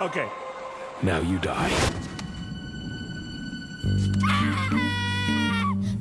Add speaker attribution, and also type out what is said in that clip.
Speaker 1: Okay.
Speaker 2: Now you die.